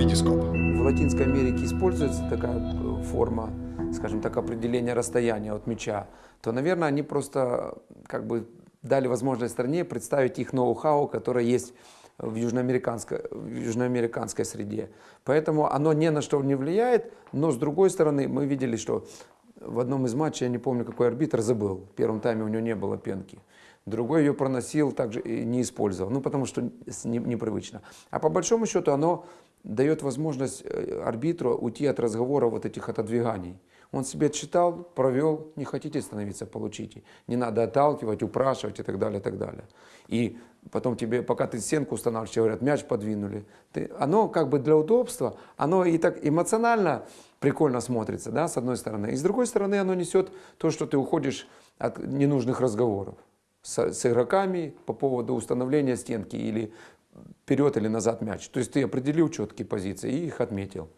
Витископ. В Латинской Америке используется такая э, форма, скажем так, определения расстояния от мяча, то, наверное, они просто как бы дали возможность стране представить их ноу-хау, которое есть в южноамериканской, в южноамериканской среде. Поэтому оно ни на что не влияет, но с другой стороны мы видели, что в одном из матчей, я не помню, какой арбитр забыл, в первом тайме у него не было пенки. Другой ее проносил, также и не использовал, ну потому что не- непривычно. А по большому счету оно дает возможность э, арбитру уйти от разговора вот этих отодвиганий. Он себе отчитал, провел, не хотите становиться, получите. Не надо отталкивать, упрашивать и так далее, и так далее. И потом тебе, пока ты стенку устанавливаешь, говорят, мяч подвинули. Ты, оно как бы для удобства, оно и так эмоционально прикольно смотрится, да, с одной стороны. И с другой стороны оно несет то, что ты уходишь от ненужных разговоров с, с игроками по поводу установления стенки или вперед или назад мяч. То есть ты определил четкие позиции и их отметил.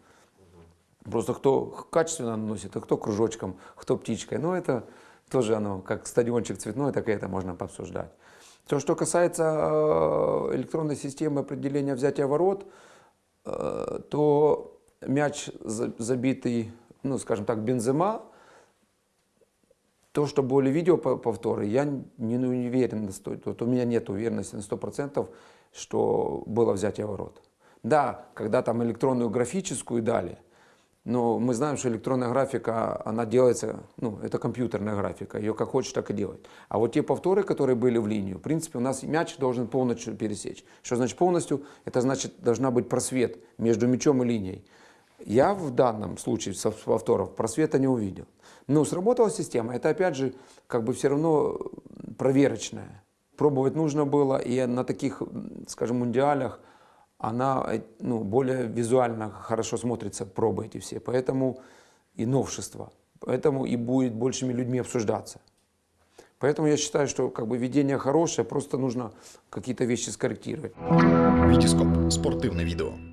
Просто кто качественно наносит, а кто кружочком, кто птичкой. Но это тоже оно, как стадиончик цветной, так и это можно пообсуждать. То, что касается э, электронной системы определения взятия ворот, э, то мяч за- забитый, ну, скажем так, бензема, то, что были видео по- повторы, я не, ну, уверен, вот у меня нет уверенности на 100%, что было взятие ворот. Да, когда там электронную графическую дали, но мы знаем, что электронная графика, она делается, ну, это компьютерная графика, ее как хочешь, так и делать. А вот те повторы, которые были в линию, в принципе, у нас мяч должен полностью пересечь. Что значит полностью? Это значит, должна быть просвет между мячом и линией. Я в данном случае со повторов просвета не увидел. Но сработала система. Это опять же как бы все равно проверочная. Пробовать нужно было, и на таких, скажем, мундиалях она э, ну, более визуально хорошо смотрится, пробы эти все. Поэтому и новшество. Поэтому и будет большими людьми обсуждаться. Поэтому я считаю, что как бы видение хорошее, просто нужно какие-то вещи скорректировать. Витископ. Спортивне відео.